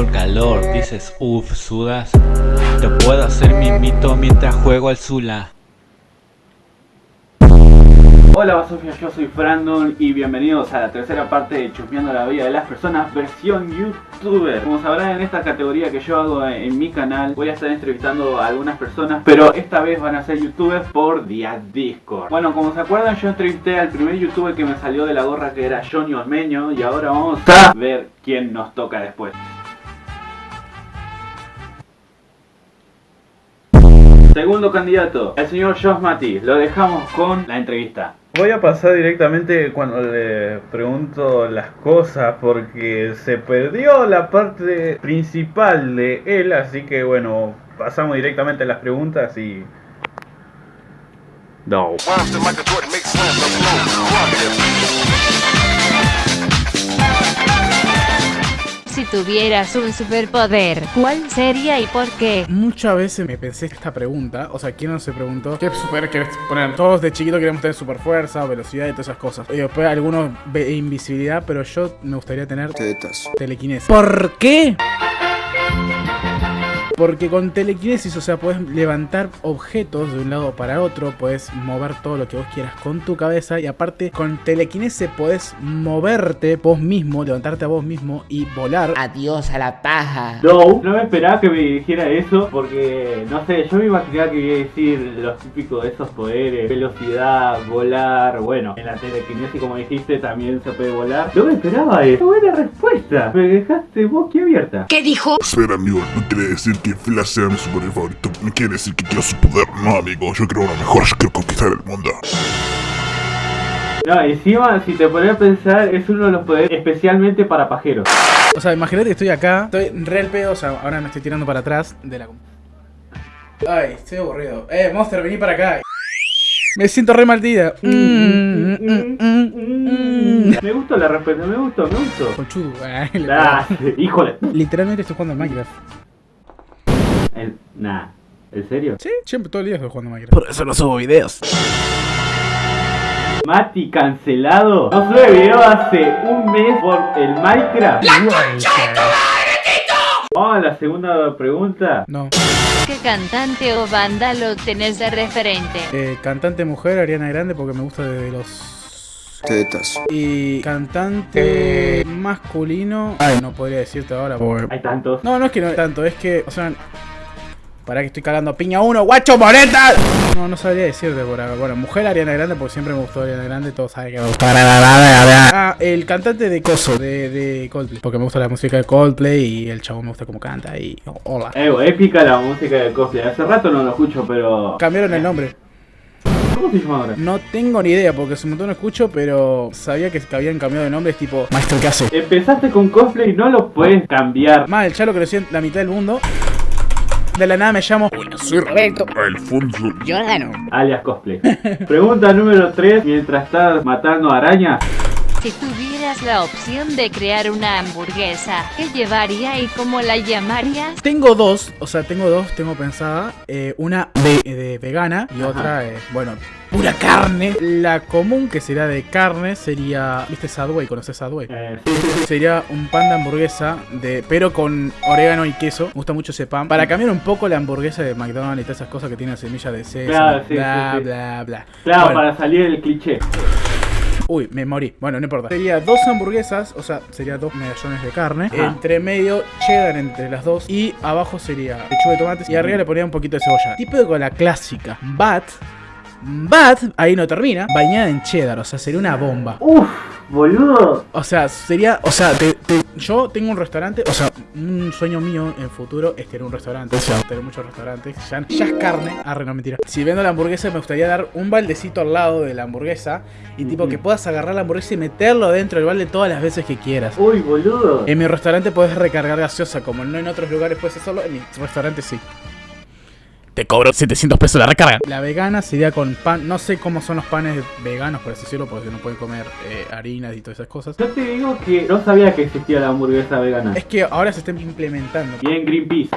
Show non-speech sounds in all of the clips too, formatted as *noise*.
el calor, dices uff, sudas. Te puedo hacer mi mito mientras juego al Zula. Hola Basofia, yo soy Brandon y bienvenidos a la tercera parte de Chusmeando la vida de las personas versión youtuber Como sabrán en esta categoría que yo hago en mi canal voy a estar entrevistando a algunas personas Pero esta vez van a ser youtubers por día Discord Bueno, como se acuerdan yo entrevisté al primer youtuber que me salió de la gorra que era Johnny Osmeño Y ahora vamos a ver quién nos toca después Segundo candidato, el señor Josh Mati. Lo dejamos con la entrevista. Voy a pasar directamente cuando le pregunto las cosas porque se perdió la parte principal de él, así que bueno, pasamos directamente a las preguntas y... No. Tuvieras un superpoder, ¿cuál sería y por qué? Muchas veces me pensé esta pregunta, o sea, ¿quién no se preguntó qué super querés poner? Todos de chiquito queremos tener super fuerza, velocidad y todas esas cosas. Y después algunos ve invisibilidad, pero yo me gustaría tener telequinesis. ¿Por qué? Porque con telequinesis, o sea, puedes levantar objetos de un lado para otro, puedes mover todo lo que vos quieras con tu cabeza y aparte con telequinesis puedes moverte vos mismo, levantarte a vos mismo y volar. Adiós a la paja. No, no me esperaba que me dijera eso porque, no sé, yo me imaginaba que iba a decir los típicos de esos poderes, velocidad, volar, bueno, en la telequinesis como dijiste también se puede volar. No me esperaba eso, buena respuesta, me dejaste abierta. ¿Qué dijo? Espera amigo, no quiere decir que Flash sea mi superhéroe favorito. No quiere decir que quiero su poder. No, amigo. Yo creo uno mejor. Yo quiero conquistar el mundo. No, encima, si te pones a pensar, es uno de los poderes especialmente para pajeros. O sea, imagínate que estoy acá, estoy re el pedo, o sea, ahora me estoy tirando para atrás de la... Ay, estoy aburrido. Eh, Monster, vení para acá. Me siento re maldita. Mm, mm, mm, me gustó la respuesta, me gustó, me gustó. Conchudo, *laughs* ah, híjole. Literalmente estoy jugando a Minecraft. El, nah, ¿en serio? Sí, siempre todo el día estoy jugando Minecraft. Por eso no subo videos. Mati cancelado. No sube video hace un mes por el Minecraft. ¡La concha de tu madre, Tito! Vamos a la segunda pregunta. No. ¿Qué cantante o banda lo tenés de referente? Eh, cantante mujer, Ariana Grande, porque me gusta desde los tetas. Y cantante masculino. Ay, no podría decirte ahora. Porque... Hay tantos. No, no es que no hay tanto, es que, o sea, para que estoy cagando piña uno, guacho moreta. No, no sabría decirte por acá. Bueno, mujer Ariana Grande, porque siempre me gustó Ariana Grande, todos saben que me gusta. Ah, el cantante de Coso, de, de, Coldplay. Porque me gusta la música de Coldplay y el chavo me gusta cómo canta y hola. Eh, épica la música de Coldplay. Hace rato no lo escucho, pero. Cambiaron el nombre. ¿Cómo se llama ahora? No tengo ni idea porque hace un montón no escucho, pero sabía que habían cambiado de nombre, es tipo Maestro ¿qué hace? Empezaste con cosplay y no lo puedes cambiar. Más, el chalo creció en la mitad del mundo. De la nada me llamo. soy Roberto. Alfonso. Yo gano. Alias cosplay. Pregunta número 3. Mientras estás matando arañas. Si tuvieras la opción de crear una hamburguesa, ¿qué llevaría y cómo la llamarías? Tengo dos, o sea, tengo dos, tengo pensada. Eh, una de, vegana y otra, eh, bueno, pura carne. La común, que sería de carne, sería. ¿Viste Sadway? ¿Conoces Sadway? Eh, Sería un pan de hamburguesa, de, pero con orégano y queso. Me gusta mucho ese pan. Para cambiar un poco la hamburguesa de McDonald's y todas esas cosas que tienen semilla de sésamo, Claro, sí, bla, sí, sí. bla, bla. Claro, Bueno. para salir del cliché. Uy, me morí. Bueno, no importa. Sería dos hamburguesas, o sea, sería dos medallones de carne. Ajá. Entre medio, cheddar entre las dos. Y abajo sería lechuga de tomates. Y arriba le ponía un poquito de cebolla. Tipo con la clásica. Bat. Bat, ahí no termina. Bañada en cheddar, o sea, sería una bomba. Uff, boludo. O sea, sería, o sea, te- te- yo tengo un restaurante, o sea, un sueño mío en futuro es tener un restaurante, o sea, tener muchos restaurantes, ya, ya es carne, arre, no mentira. Si vendo la hamburguesa me gustaría dar un baldecito al lado de la hamburguesa y tipo que puedas agarrar la hamburguesa y meterlo dentro del balde todas las veces que quieras. Uy, boludo. En mi restaurante puedes recargar gaseosa, como no en otros lugares puedes hacerlo, en mi restaurante sí. Te cobro 700 pesos la recarga. La vegana sería con pan, no sé cómo son los panes veganos, por así decirlo, porque no pueden comer eh, harinas y todas esas cosas. Yo te digo que no sabía que existía la hamburguesa vegana. Es que ahora se están implementando. Bien, Greenpeace.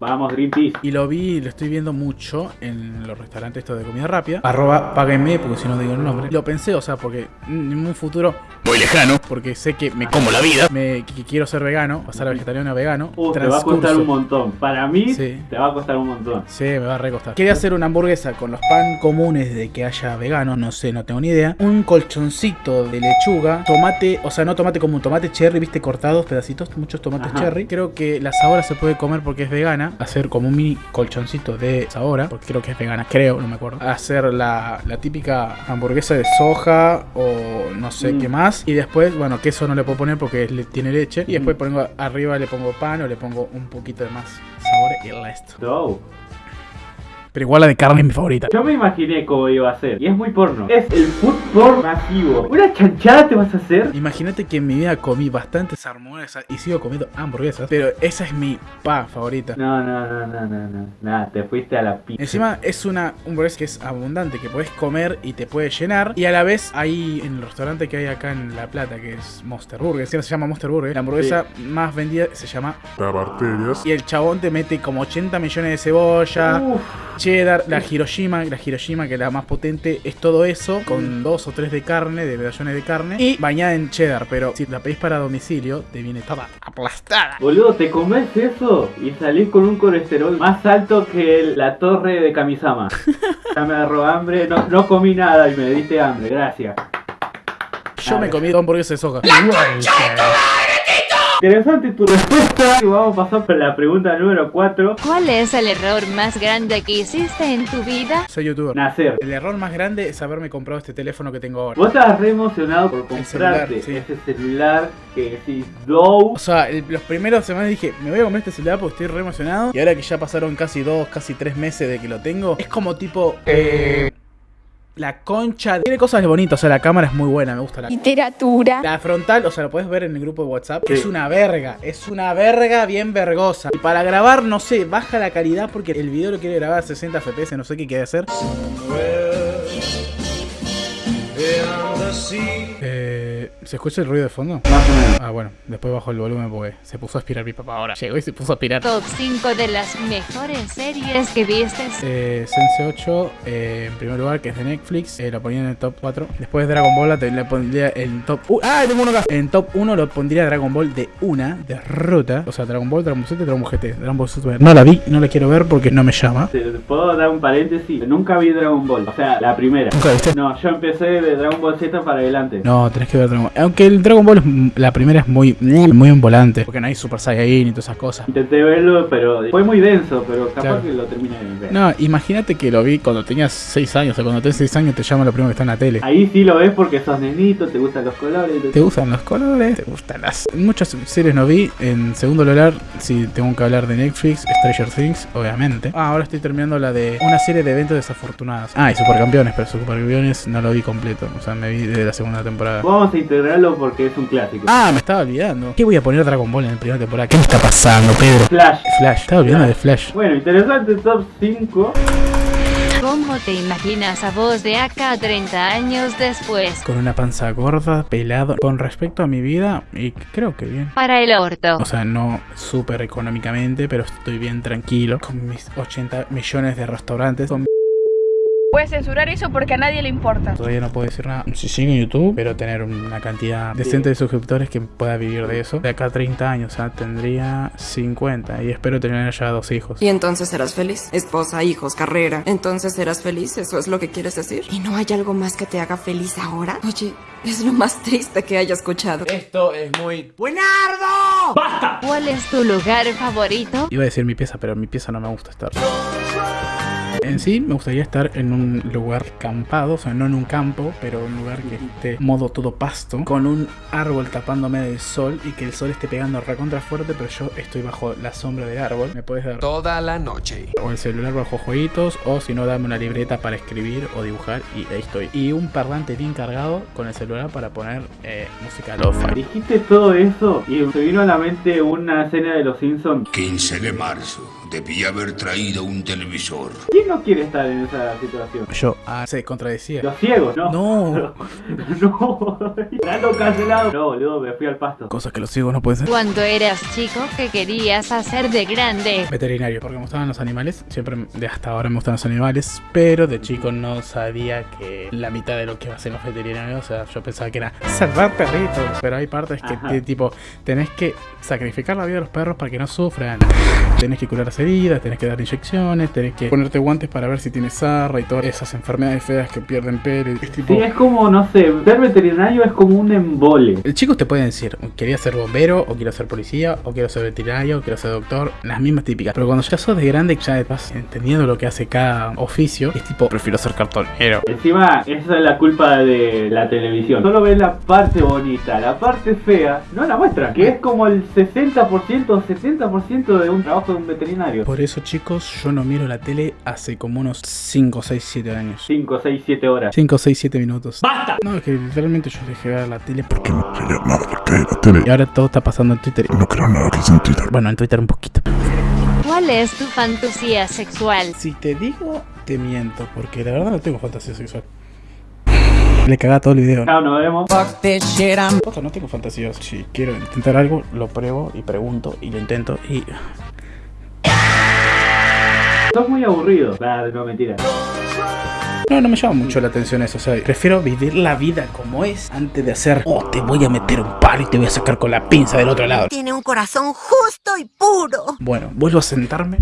Vamos, Greenpeace. Y lo vi, lo estoy viendo mucho en los restaurantes estos de comida rápida. Arroba páguenme, porque si no digo el nombre. Lo pensé, o sea, porque en un futuro muy lejano, porque sé que me como la vida, me que quiero ser vegano, pasar a vegetariano a vegano. Uh, te va a costar un montón. Para mí, Sí. te va a costar un montón. Sí, me va a recostar. Quería hacer una hamburguesa con los pan comunes de que haya vegano, no sé, no tengo ni idea. Un colchoncito de lechuga, tomate, o sea, no tomate común, tomate cherry, viste, cortados, pedacitos, muchos tomates Ajá. cherry. Creo que la sabora se puede comer porque es vegana. Hacer como un mini colchoncito de sabora, porque creo que es vegana, creo, no me acuerdo. Hacer la, la típica hamburguesa de soja o no sé Mm. qué más. Y después, bueno, queso no le puedo poner porque le- tiene leche. Y después pongo arriba le pongo pan o le pongo un poquito de más sabor y el resto. Pero igual la de carne es mi favorita. Yo me imaginé cómo iba a ser. Y es muy porno. Es el food porn masivo. ¿Una chanchada te vas a hacer? Imagínate que en mi vida comí bastantes hamburguesas y sigo comiendo hamburguesas, pero esa es mi pa favorita. No, no, no, no, no, no. Nada, te fuiste a la pizza. Encima es una hamburguesa que es abundante, que puedes comer y te puede llenar. Y a la vez hay en el restaurante que hay acá en La Plata, que es Monster Burger, que se llama Monster Burger, la hamburguesa más vendida se llama... Para bacterias. Y el chabón te mete como 80 millones de cebolla, Uf, cheddar, la Hiroshima, la Hiroshima que es la más potente, es todo eso, con dos o tres de carne, de medallones de carne, y bañada en cheddar, pero si la pedís para domicilio, te viene toda aplastada. boludo, ¿te comes eso? Y salís con un colesterol más alto que el- la torre de Kamisama. *laughs* ya me agarró hambre. No, no comí nada y me diste hambre. Gracias. Yo me comí dos hamburguesas de soja. Interesante tu respuesta. Y vamos a pasar por la pregunta número 4. ¿Cuál es el error más grande que hiciste en tu vida? Soy youtuber. Nacer. El error más grande es haberme comprado este teléfono que tengo ahora. Vos estabas re emocionado por celular, comprarte sí. ese celular que decís Dow. O sea, el- los primeros semanas dije, me voy a comprar este celular porque estoy re emocionado. Y ahora que ya pasaron casi dos, casi tres meses de que lo tengo, es como tipo... eh, la concha... Tiene cosas bonitas, o sea, la cámara es muy buena, me gusta la Literatura. La frontal, o sea, lo puedes ver en el grupo de WhatsApp. Sí. Es una verga, es una verga bien vergosa. Y para grabar, no sé, baja la calidad porque el video lo quiere grabar a 60 FPS, no sé qué quiere hacer. Eh, ¿Se escucha el ruido de fondo? Más o menos. Ah, bueno, después bajo el volumen porque se puso a aspirar mi papá ahora. Llegó y se puso a aspirar. Top 5 de las mejores series que vistes. Eh, Sense 8, eh, en primer lugar, que es de Netflix, eh, lo ponía en el top 4. Después Dragon Ball, la- le pondría en top. Uh, ¡Ah! Tengo uno acá. En top 1 lo pondría Dragon Ball de una, de ruta. O sea, Dragon Ball, Dragon Ball Z, Dragon Ball GT. Dragon Ball Super. No la vi, no la quiero ver porque no me llama. Te puedo dar un paréntesis. Nunca vi Dragon Ball. O sea, la primera. ¿Nunca viste? No, yo empecé de Dragon Ball Z para adelante. No, tenés que ver Dragon Ball. Aunque el Dragon Ball, la primera es muy, muy en volante. Porque no hay Super Saiyan y todas esas cosas. Intenté verlo, pero fue muy denso, pero capaz Claro. que lo terminé de ver. No, imagínate que lo vi cuando tenías 6 años. O sea, cuando tenés 6 años te llama lo primero que está en la tele. Ahí sí lo ves porque sos nenito, te gustan los colores. ¿Te gustan los colores? ¿Te gustan las...? Muchas series no vi. En segundo lugar, si tengo que hablar de Netflix, Stranger Things, obviamente. Ah, ahora estoy terminando la de una serie de eventos desafortunados. Ah, y Supercampeones, pero Supercampeones no lo vi completo. O sea, me vi de la segunda temporada. Vamos a porque es un clásico. Ah, me estaba olvidando. ¿Qué voy a poner Dragon Ball en la primera temporada? ¿Qué me está pasando, Pedro? Flash. Flash, estaba olvidando de Flash. Bueno, interesante top 5. ¿Cómo te imaginas a vos de acá 30 años después? Con una panza gorda, pelado. Con respecto a mi vida, y creo que bien. Para el orto. O sea, no súper económicamente, pero estoy bien tranquilo. Con mis 80 millones de restaurantes. Con censurar eso porque a nadie le importa. Todavía no puedo decir nada. Si sigo en YouTube, pero tener una cantidad decente de suscriptores que pueda vivir de eso. De acá a 30 años, o sea, tendría 50 y espero tener ya dos hijos. Y entonces serás feliz. Esposa, hijos, carrera. Entonces serás feliz. ¿Eso es lo que quieres decir? ¿Y no hay algo más que te haga feliz ahora? Oye, es lo más triste que haya escuchado. Esto es muy... ¿Cuál es tu lugar favorito? Iba a decir mi pieza, pero mi pieza no me gusta estar. En sí, me gustaría estar en un lugar campado, o sea, no en un campo, pero un lugar que esté modo todo pasto, con un árbol tapándome del sol y que el sol esté pegando recontra fuerte, pero yo estoy bajo la sombra del árbol. Me puedes dar Toda la noche. o el celular bajo jueguitos, o si no, dame una libreta para escribir o dibujar y ahí estoy. Y un parlante bien cargado con el celular para poner eh, música lo-fi. Dijiste todo eso y se vino a la mente una escena de los Simpsons. 15 de marzo. Debía haber traído un televisor. ¿Quién no quiere estar en esa situación? Yo, ah, se contradecía. Los ciegos, no. No. *laughs* no. Dando cancelado. No, boludo, me fui al pasto. Cosas que los ciegos no pueden ser. Cuando eras chico, ¿qué querías hacer de grande? Veterinario, porque me gustaban los animales. Siempre, de hasta ahora me gustan los animales. Pero de chico no sabía que la mitad de lo que hacen los veterinarios, o sea, yo pensaba que era salvar perritos. Pero hay partes que, te- tipo, tenés que sacrificar la vida de los perros para que no sufran. Tenés que curar las heridas, tenés que dar inyecciones, tenés que ponerte guantes para ver si tienes sarra y todas esas enfermedades feas que pierden pelo. Es tipo. Sí, es como, no sé, ser veterinario es como un embole. El chico te puede decir, quería ser bombero, o quiero ser policía, o quiero ser veterinario, o quiero ser doctor, las mismas típicas. Pero cuando ya sos de grande, ya vas entendiendo lo que hace cada oficio, es tipo, prefiero ser cartonero. Encima, esa es la culpa de la televisión. Solo ves la parte bonita, la parte fea, no la muestran. Que es como el 60% o 70% de un trabajo de un veterinario. Por eso, chicos, yo no miro la tele hace como unos 5, 6, 7 años. 5, 6, 7 horas. 5, 6, 7 minutos. ¡Basta! No, es que literalmente yo dejé de ver la tele porque... Que no quería nada de que la tele. Y ahora todo está pasando en Twitter. No creo nada que es en Twitter. Bueno, en Twitter un poquito. ¿Cuál es tu fantasía sexual? Si te digo, te miento, porque la verdad no tengo fantasía sexual. Le cagá todo el video. Chao, nos vemos. Posta, no tengo fantasías. Si quiero intentar algo, lo pruebo y pregunto y lo intento y... Sos muy aburrido. Claro, no mentira. No, no me llama mucho la atención eso. O sea, prefiero vivir la vida como es antes de hacer... Oh, te voy a meter un palo y te voy a sacar con la pinza del otro lado. Tiene un corazón justo y puro. Bueno, vuelvo a sentarme.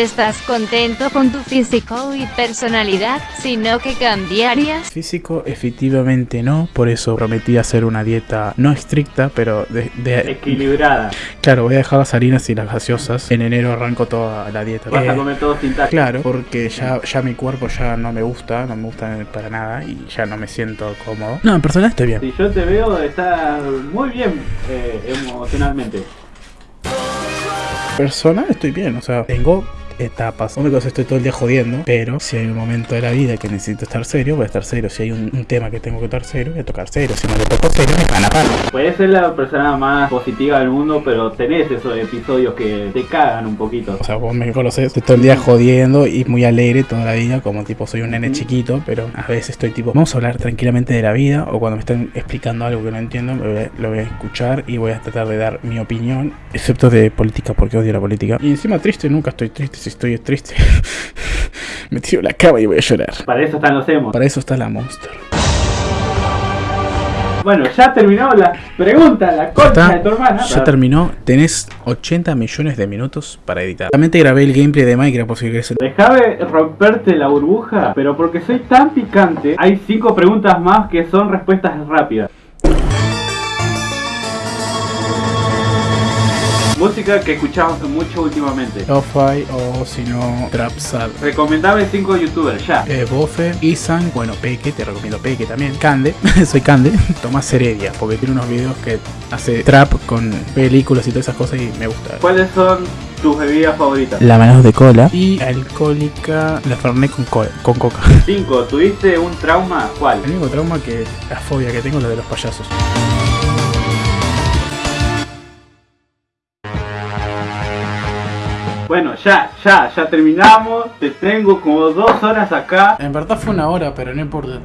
¿Estás contento con tu físico y personalidad? Sino que cambiarías? Físico, efectivamente no. Por eso prometí hacer una dieta no estricta, pero de... de- Equilibrada. claro, voy a dejar las harinas y las gaseosas. En enero arranco toda la dieta. Vas a Eh, comer todo sin. Claro, porque ya, ya mi cuerpo ya no me gusta, no me gusta para nada y ya no me siento cómodo. No, en personal estoy bien. Si yo te veo, estás muy bien eh, emocionalmente. Personal estoy bien, o sea, tengo etapas. Única cosa estoy todo el día jodiendo, pero si hay un momento de la vida que necesito estar serio, voy a estar serio. Si hay un, un tema que tengo que tocar serio, voy a tocar serio. Si no le toco serio, me van a parar. Puedes ser la persona más positiva del mundo, pero tenés esos episodios que te cagan un poquito. O sea, vos me conocés, estoy todo el día jodiendo y muy alegre toda la vida, como tipo soy un nene chiquito, pero a veces estoy tipo, vamos a hablar tranquilamente de la vida, o cuando me están explicando algo que no entiendo, me voy a- lo voy a escuchar y voy a tratar de dar mi opinión, excepto de política, porque odio la política. Y encima triste, nunca estoy triste, si estoy triste, *laughs* me tiro a la cama y voy a llorar. Para eso están los emos. Para eso está la monster. Bueno, ya terminó la pregunta, la concha de tu hermana. Ya terminó, tenés 80 millones de minutos para editar. Realmente grabé el gameplay de Minecraft por si querés. Déjame romperte la burbuja, pero porque soy tan picante, hay cinco preguntas más que son respuestas rápidas. Música que escuchamos mucho últimamente. Lo-Fi o si no, Trap Sad. Recomendame cinco youtubers, ya. Eh, Bofe, Isan, bueno, Peque, te recomiendo Peque también. Cande, *laughs* soy Cande. *laughs* Tomás Heredia, porque tiene unos videos que hace trap con películas y todas esas cosas y me gusta. ¿Cuáles son tus bebidas favoritas? La manos de cola y alcohólica, la Fernet con, co- con coca. 5. ¿Tuviste un trauma? ¿Cuál? El único trauma que la fobia que tengo es la de los payasos. Bueno, ya, ya, ya terminamos. Te tengo como dos horas acá. En verdad fue una hora, pero no importa.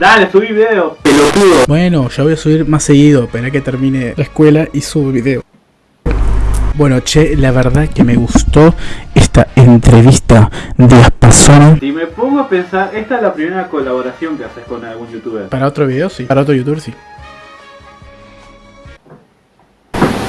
Dale, subí video. Pelotudo. Bueno, ya voy a subir más seguido, esperá que termine la escuela y subo video. Bueno, che, la verdad que me gustó esta entrevista de Aspazona. Si me pongo a pensar, esta es la primera colaboración que haces con algún youtuber. Para otro video, sí. Para otro youtuber, sí.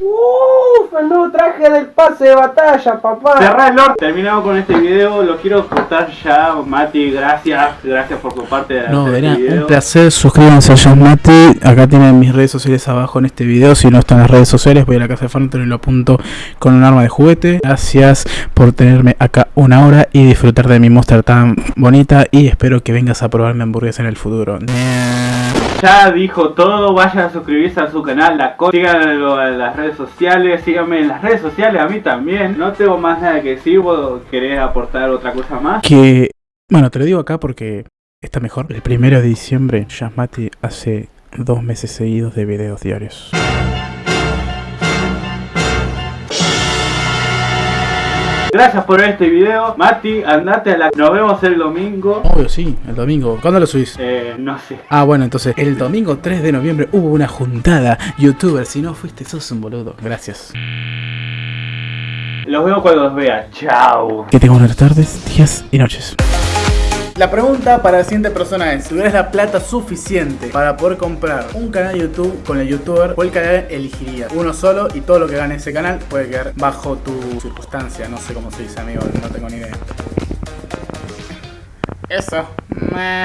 Uf, el nuevo traje del pase de batalla, papá. Cerrá el orto. Terminamos con este video. Lo quiero cortar ya. Mati, gracias. Gracias por comparte de No, verá, este video. un placer. Suscríbanse a Yasmati. Acá tienen mis redes sociales abajo en este video. Si no están las redes sociales, voy a la casa de Phantom y lo apunto con un arma de juguete. Gracias por tenerme acá una hora y disfrutar de mi monster tan bonita. Y espero que vengas a probar mi hamburguesa en el futuro. Ya dijo todo, vayan a suscribirse a su canal, la co- síganlo en las redes sociales, síganme en las redes sociales a mí también. No tengo más nada que decir, vos querés aportar otra cosa más. Que, bueno, te lo digo acá porque está mejor. El primero de diciembre, Yasmati hace dos meses seguidos de videos diarios. Gracias por ver este video. Mati, andate a la... Nos vemos el domingo. Obvio, sí, el domingo. ¿Cuándo lo subís? Eh, no sé. Ah, bueno, entonces, el domingo 3 de noviembre hubo una juntada. Youtuber, si no fuiste, sos un boludo. Gracias. Los veo cuando los vea. Chao. Que tengan buenas tardes, días y noches. La pregunta para la siguiente persona es, si tuvieras la plata suficiente para poder comprar un canal de YouTube con el youtuber, ¿cuál canal elegirías? Uno solo y todo lo que gane ese canal puede quedar bajo tu circunstancia. No sé cómo se dice, amigo, no tengo ni idea. Eso. Meh.